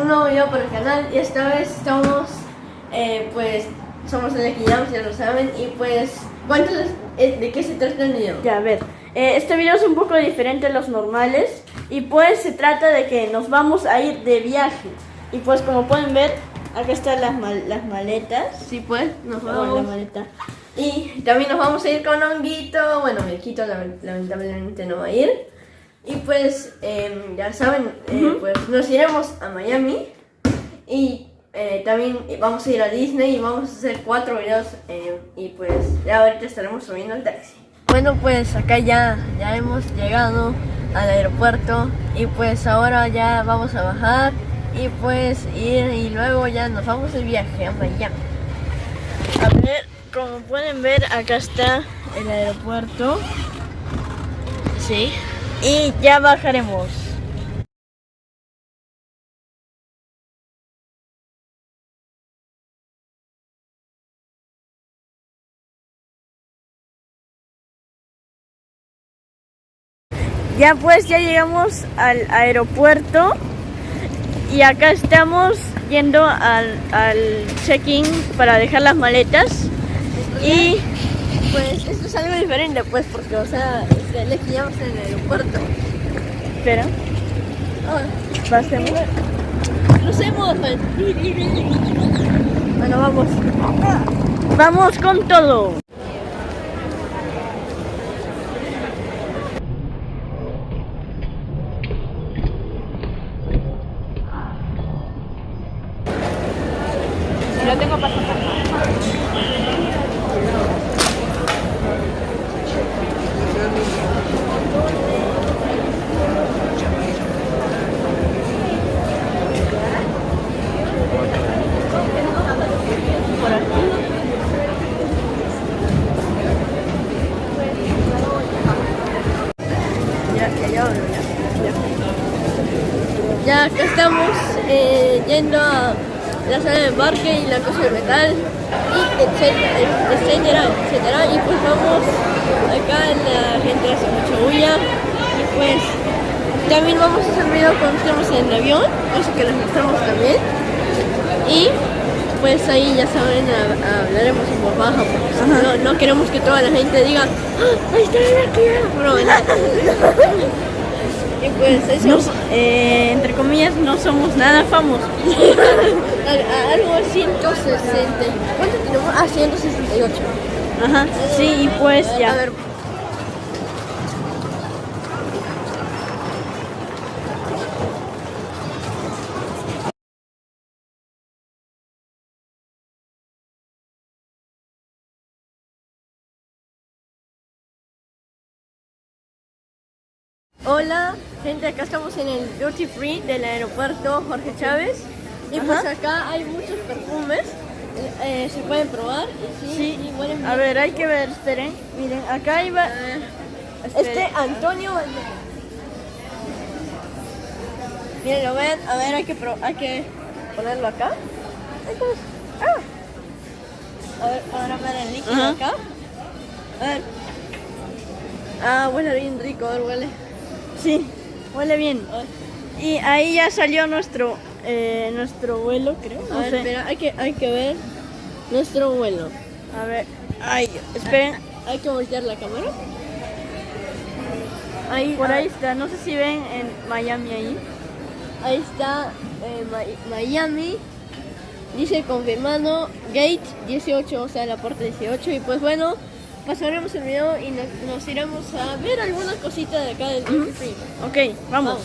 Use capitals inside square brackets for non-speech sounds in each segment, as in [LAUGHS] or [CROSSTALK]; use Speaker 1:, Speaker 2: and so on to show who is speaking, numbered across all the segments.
Speaker 1: un nuevo video para el canal y esta vez estamos, eh, pues, somos el Equidams, ya lo saben, y pues, ¿cuántos, eh, ¿de qué se trata el video?
Speaker 2: Ya, a ver, eh, este video es un poco diferente a los normales y pues se trata de que nos vamos a ir de viaje. Y pues como pueden ver, acá están las, mal- las maletas.
Speaker 1: Sí, pues, nos
Speaker 2: Bueno, la
Speaker 1: vamos.
Speaker 2: maleta.
Speaker 1: Y también nos vamos a ir con Honguito, bueno, lament- lamentablemente no va a ir. Y pues, em, ya saben, eh, pues nos iremos a Miami y eh, también vamos a ir a Disney y vamos a hacer cuatro videos em, y pues ya ahorita estaremos subiendo al taxi. Bueno, pues acá ya, ya hemos llegado al aeropuerto y pues ahora ya vamos a bajar y pues ir y luego ya nos vamos de viaje a Miami.
Speaker 2: A ver, como pueden ver, acá está el aeropuerto.
Speaker 1: Sí.
Speaker 2: Y ya bajaremos. Ya pues, ya llegamos al aeropuerto y acá estamos yendo al, al check-in para dejar las maletas y
Speaker 1: Pues esto es algo diferente, pues, porque, o sea, este, le pillamos en el aeropuerto.
Speaker 2: espera,
Speaker 1: Ah,
Speaker 2: pasemos.
Speaker 1: crucemos, pues. Bueno, vamos.
Speaker 2: Vamos con todo.
Speaker 1: Ya acá estamos eh, yendo a la sala de embarque y la cosa de metal, y etcétera, etcétera, etcétera. Y pues vamos, acá la gente hace mucha bulla, y pues también vamos a hacer video cuando estemos en el avión, eso que les mostramos también. Y pues ahí ya saben, ha- hablaremos en voz baja, porque no, no queremos que toda la gente diga, ¡Ah, ahí está el Akira". [LAUGHS] Pues eso.
Speaker 2: No eh, entre comillas, no somos nada famosos. [LAUGHS]
Speaker 1: Al- a- algo 160. ¿Cuánto tenemos? Ah, 168.
Speaker 2: Ajá, sí, y pues
Speaker 1: A
Speaker 2: ya.
Speaker 1: ver. Hola, gente, acá estamos en el Duty Free del aeropuerto Jorge Chávez. Y pues acá hay muchos perfumes, eh, se pueden probar. Sí,
Speaker 2: Sí,
Speaker 1: sí, huelen
Speaker 2: a ver, hay que ver, esperen, miren, acá
Speaker 1: Eh,
Speaker 2: esperen.
Speaker 1: Este Antonio. Miren, lo ven, a ver, hay que, pro- hay que ponerlo acá. Ah. A ver, ahora ver el líquido acá. A ver. Ah, huele bien rico, a ver, huele.
Speaker 2: Sí, huele bien. Y ahí ya salió nuestro eh, nuestro vuelo, creo.
Speaker 1: a
Speaker 2: No
Speaker 1: ver,
Speaker 2: sé.
Speaker 1: espera, hay que, hay que ver nuestro vuelo.
Speaker 2: A ver, ay, esperen,
Speaker 1: Hay que voltear la cámara. Ahí,
Speaker 2: por
Speaker 1: ah,
Speaker 2: ahí está, no sé si ven en Miami ahí.
Speaker 1: Ahí está eh, Mi- Miami. Dice confirmado gate 18, o sea, la puerta 18. Y pues bueno, pasaremos el video y nos, nos iremos a ver alguna cosita de acá del Duty Free.
Speaker 2: Ok, vamos.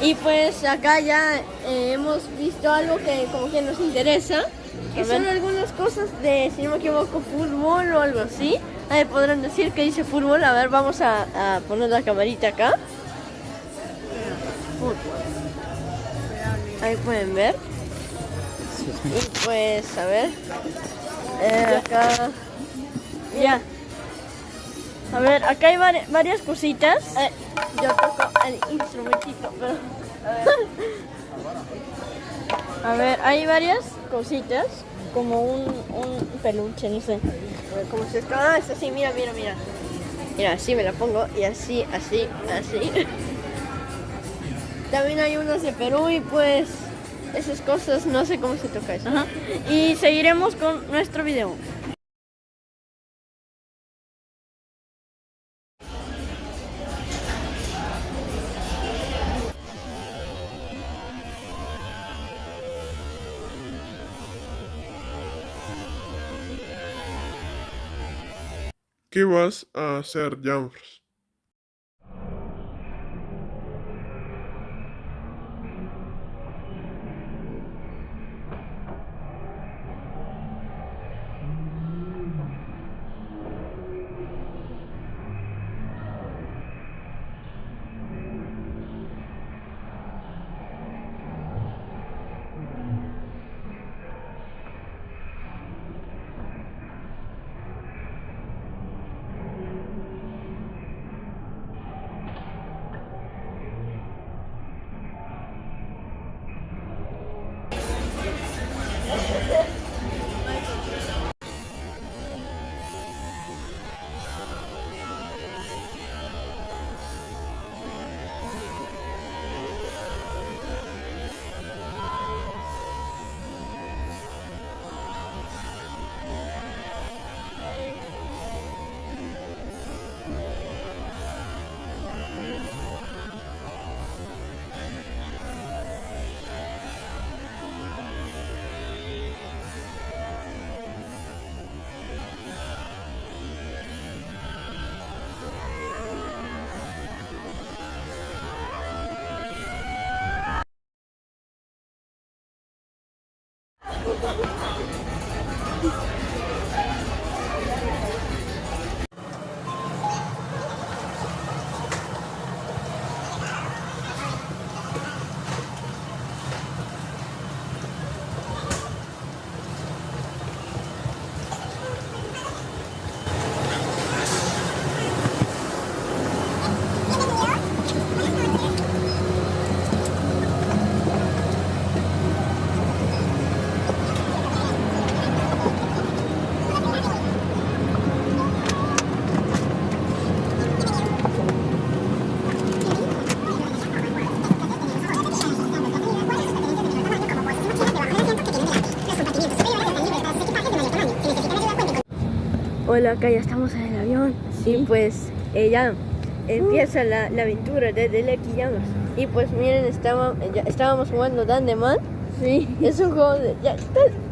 Speaker 1: Y pues acá ya eh, hemos visto algo que como que nos interesa. Que son algunas cosas de, si no me equivoco, fútbol o algo así. Ahí podrán decir que dice fútbol. A ver, vamos a, a poner la camarita acá. Ahí pueden ver. Y pues, a ver. Eh, acá.
Speaker 2: Ya. A ver, acá hay vari- varias cositas.
Speaker 1: eh, yo toco el instrumentito, pero.
Speaker 2: A ver, hay varias cositas, como un, un peluche, no sé.
Speaker 1: A ver, ¿Cómo se está? Ah, es así, mira, mira, mira. Mira, así me la pongo y así, así, así. también hay unos de Perú y pues esas cosas, no sé cómo se toca eso.
Speaker 2: Ajá. Y seguiremos con nuestro video.
Speaker 3: ¿Qué vas a hacer, Jams?
Speaker 1: Hola, acá ya estamos en el avión. Y pues eh, ya empieza la, la aventura de, de Lucky Jammers. Y pues miren, estaba, ya estábamos jugando Dandeman.
Speaker 2: Sí.
Speaker 1: Es un juego de... Ya,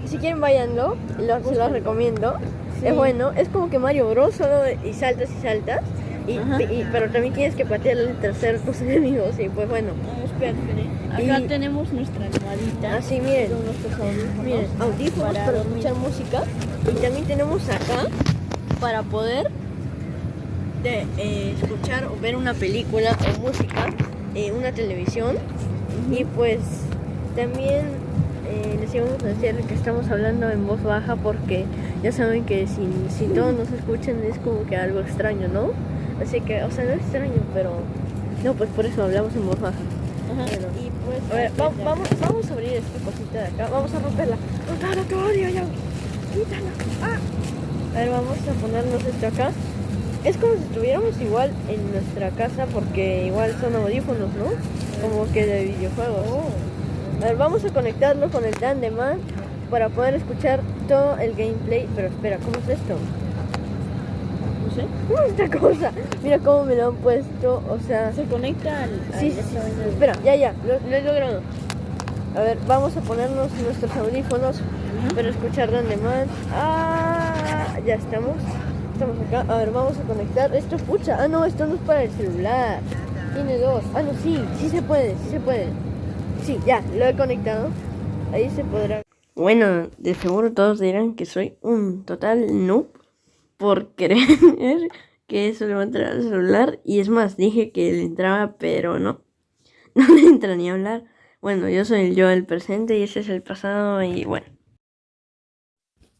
Speaker 1: si quieren váyanlo, lo, se los recomiendo. Es bueno, es como que Mario Bros. Solo y saltas y saltas. Y, pero también tienes que patear el tercero tus [LAUGHS] enemigos. Y pues bueno.
Speaker 2: espera, espera. Acá
Speaker 1: Y-
Speaker 2: tenemos nuestra almohadita.
Speaker 1: Así miren.
Speaker 2: Con nuestros audífonos.
Speaker 1: Miren, audífonos para, escuchar música. Y también tenemos acá para poder de, eh, escuchar o ver una película o música, eh, una televisión. Y pues también eh, les íbamos a decir que estamos hablando en voz baja porque ya saben que si, si todos [LAUGHS] nos escuchan es como que algo extraño, ¿no? Así que, o sea, no es extraño, pero... No, pues por eso hablamos en voz baja.
Speaker 2: Ajá.
Speaker 1: Bueno.
Speaker 2: Y pues.
Speaker 1: A ver, va- vamos, vamos a abrir esta cosita de acá. Vamos a romperla. Rontalo, te odio ya. Quítala. Ah. A ver, vamos a ponernos esto acá. Es como si estuviéramos igual en nuestra casa porque igual son audífonos, ¿no? Como que de videojuegos. A ver, vamos a conectarlo con el Dandeman para poder escuchar todo el gameplay. Pero espera, ¿cómo es esto?
Speaker 2: No sé.
Speaker 1: ¿Cómo es esta cosa? Mira cómo me lo han puesto. O sea,
Speaker 2: Se conecta al.
Speaker 1: Sí,
Speaker 2: al-
Speaker 1: sí,
Speaker 2: esta
Speaker 1: sí,
Speaker 2: vaina.
Speaker 1: Espera, ya, ya, lo, lo he logrado. A ver, vamos a ponernos nuestros audífonos para escuchar Dandeman. Ah, ya estamos. Estamos acá. A ver, vamos a conectar. Esto, pucha. Ah, no, esto no es para el celular. Tiene dos. Ah, no, sí, sí se puede, sí se puede. Sí, ya, lo he conectado. Ahí se podrá. Bueno, de seguro todos dirán que soy un total noob por [LAUGHS] creer que eso le va a entrar al celular. Y es más, dije que le entraba, pero no. [LAUGHS] No le entra ni a hablar. Bueno, yo soy el yo del presente y ese es el pasado y bueno.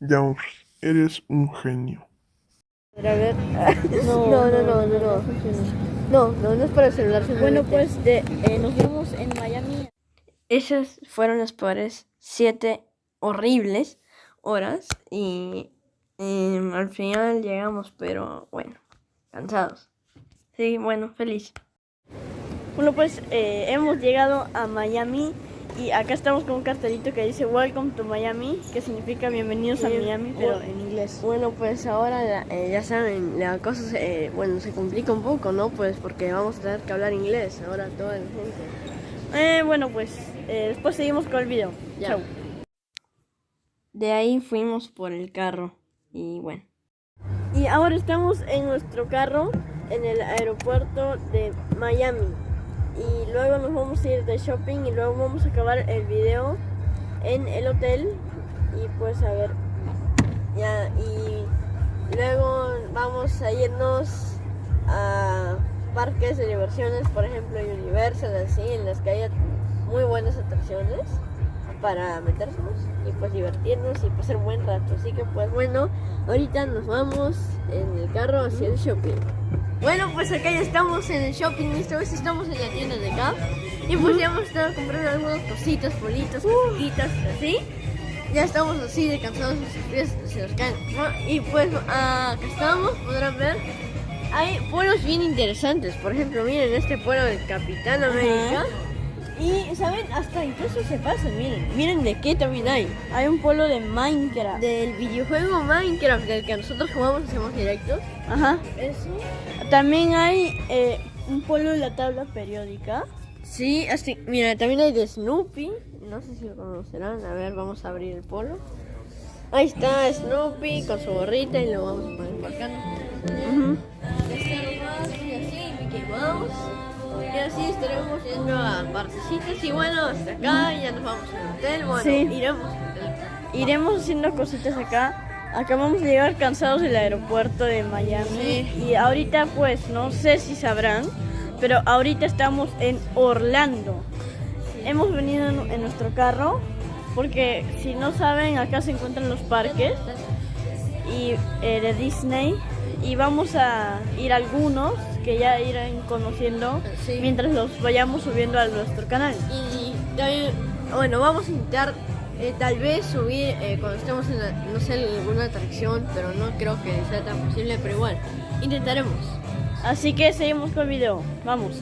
Speaker 3: Jams, eres un genio.
Speaker 1: A ver. [LAUGHS] No, no, no, no, no. No, no, no, no es para el celular.
Speaker 2: Bueno, pues de, eh, nos vemos en Miami.
Speaker 1: Esas fueron las peores siete horribles horas y al final llegamos, pero bueno, cansados. Sí, bueno, feliz.
Speaker 2: Bueno, pues eh, hemos llegado a Miami y acá estamos con un cartelito que dice Welcome to Miami, que significa bienvenidos a. Miami, pero en inglés.
Speaker 1: Bueno, pues ahora eh, ya saben, la cosa se, eh, bueno, se complica un poco, ¿no? Pues porque vamos a tener que hablar inglés ahora toda la gente.
Speaker 2: Eh, bueno, pues eh, después seguimos con el video.
Speaker 1: Ya.
Speaker 2: Chau.
Speaker 1: De ahí fuimos por el carro y bueno.
Speaker 2: Y ahora estamos en nuestro carro en el aeropuerto de Miami. Y luego nos vamos a ir de shopping y luego vamos a acabar el video en el hotel. Y pues a ver.
Speaker 1: Ya, y luego vamos a irnos a parques de diversiones, por ejemplo Universal, así, en las que haya muy buenas atracciones para meternos y pues divertirnos y pasar buen rato. Así que pues bueno, ahorita nos vamos en el carro hacia el shopping. Bueno, pues acá ya estamos en el shopping, esta vez estamos en la tienda de Gap y pues ya hemos estado comprando algunas cositas, bolitas, cositas, así. Ya estamos así de cansados, nuestros pies se nos caen. ¿no? Y pues acá estamos, podrán ver. Hay pueblos bien interesantes, por ejemplo, miren este pueblo del Capitán América. Y, ¿saben? Hasta incluso se pasan, miren. Miren de qué también hay.
Speaker 2: Hay un pueblo de Minecraft.
Speaker 1: Del videojuego Minecraft, del que nosotros jugamos, hacemos directos.
Speaker 2: Ajá.
Speaker 1: Eso.
Speaker 2: También hay eh, un pueblo de la tabla periódica.
Speaker 1: Sí, así, mira, también hay de Snoopy. No sé si lo conocerán. A ver, vamos a abrir el polo. Ahí está Snoopy con su gorrita y lo vamos a poner por acá. Está nomás, y así, Mickey Mouse. Así estaremos yendo a partecitas. Y bueno, hasta acá ya nos vamos al hotel. Bueno,
Speaker 2: Sí.
Speaker 1: iremos al hotel.
Speaker 2: Iremos haciendo cositas acá. Acabamos de llegar cansados del aeropuerto de Miami. Y ahorita pues no sé si sabrán, pero ahorita estamos en Orlando. Hemos venido en, en nuestro carro porque si no saben acá se encuentran los parques y eh, de Disney y vamos a ir a algunos que ya irán conociendo
Speaker 1: Sí.
Speaker 2: mientras los vayamos subiendo a nuestro canal.
Speaker 1: Y también, bueno, vamos a intentar eh, tal vez subir eh, cuando estemos en, la- no sé, alguna atracción, pero no creo que sea tan posible, pero igual, intentaremos.
Speaker 2: Así que seguimos con el video. Vamos.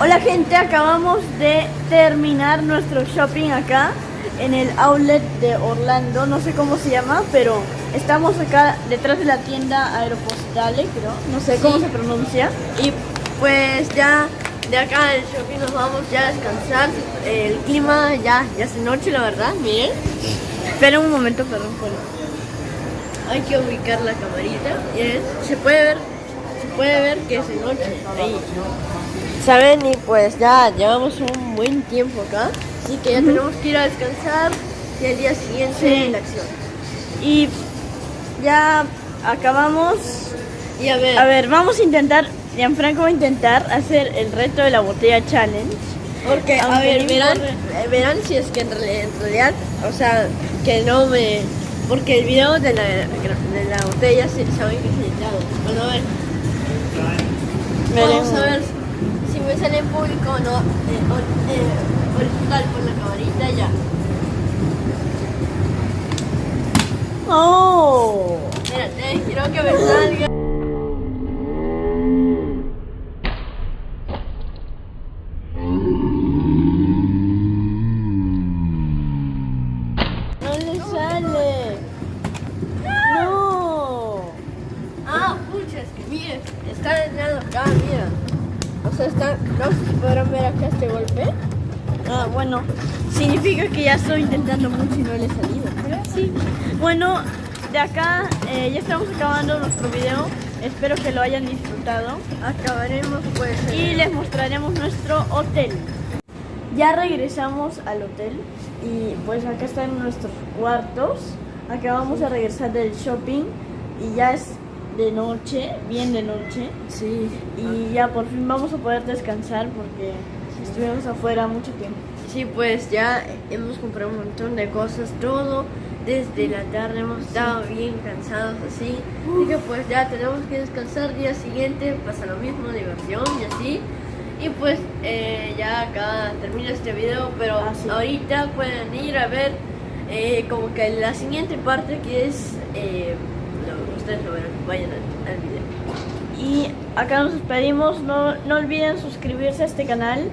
Speaker 2: Hola gente, acabamos de terminar nuestro shopping acá en el outlet de Orlando. No sé cómo se llama, pero estamos acá detrás de la tienda Aeropostale, creo. No sé cómo se pronuncia.
Speaker 1: Y pues ya de acá del shopping nos vamos ya a descansar. El clima ya, ya es noche, la verdad, miren.
Speaker 2: Espera un momento, perdón. Polo.
Speaker 1: Hay que ubicar la camarita. Miren, se puede ver, se puede ver que es de noche. Ahí. Saben, y pues ya llevamos un buen tiempo acá. Así que ya tenemos que ir a descansar y al día siguiente
Speaker 2: Sí.
Speaker 1: la acción.
Speaker 2: Y ya acabamos.
Speaker 1: Y a ver,
Speaker 2: A ver, vamos a intentar. Gianfranco va a intentar hacer el reto de la botella challenge.
Speaker 1: porque, a ver, verán, eh, verán si es que en realidad, en realidad, o sea, que no me... Porque el video de la, de la botella se, saben que es editado. Bueno, a ver,
Speaker 2: Veremos.
Speaker 1: vamos a ver si me sale en público o no. Eh, or- eh, horizontal con la camarita ya.
Speaker 2: ¡Oh!
Speaker 1: Espérate, quiero que me salga.
Speaker 2: ¡No le sale! ¡No!
Speaker 1: Ah, pucha, es que miren, está entrando acá, mira. O sea, está, no sé si podrán ver acá este golpe.
Speaker 2: Ah, bueno, significa que ya estoy intentando mucho y no le he salido. Sí. Bueno, de acá eh, ya estamos acabando nuestro video. Espero que lo hayan disfrutado.
Speaker 1: Acabaremos pues
Speaker 2: Y les mostraremos nuestro hotel. Ya regresamos al hotel y pues acá están nuestros cuartos. Acabamos de regresar del shopping y ya es de noche, bien de noche.
Speaker 1: Sí.
Speaker 2: Y ya por fin vamos a poder descansar porque estuvimos afuera mucho tiempo.
Speaker 1: Sí, pues ya hemos comprado un montón de cosas, todo desde la tarde hemos estado bien cansados así. Así que pues ya tenemos que descansar día siguiente, pasa lo mismo, diversión y así. Y pues eh, ya acá termina este video, pero
Speaker 2: Ah, sí.
Speaker 1: ahorita pueden ir a ver eh, como que la siguiente parte que es... eh, lo- ustedes lo verán, vayan al, al video.
Speaker 2: Y acá nos despedimos. No, no olviden suscribirse a este canal.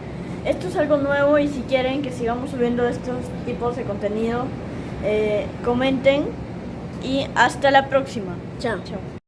Speaker 2: Esto es algo nuevo y si quieren que sigamos subiendo estos tipos de contenido, eh, comenten. Y hasta la próxima.
Speaker 1: Chao.
Speaker 2: Chao.